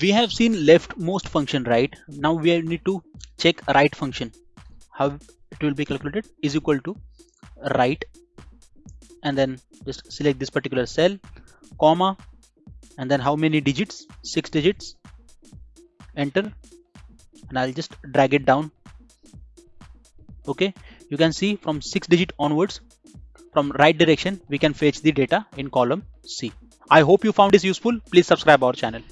we have seen left most function right? Now we need to check right function. How it will be calculated? Is equal to right. And then just select this particular cell comma and then how many digits? Six digits. Enter. And I'll just drag it down. Okay. You can see from six digit onwards from right direction we can fetch the data in column C. I hope you found this useful. Please subscribe our channel.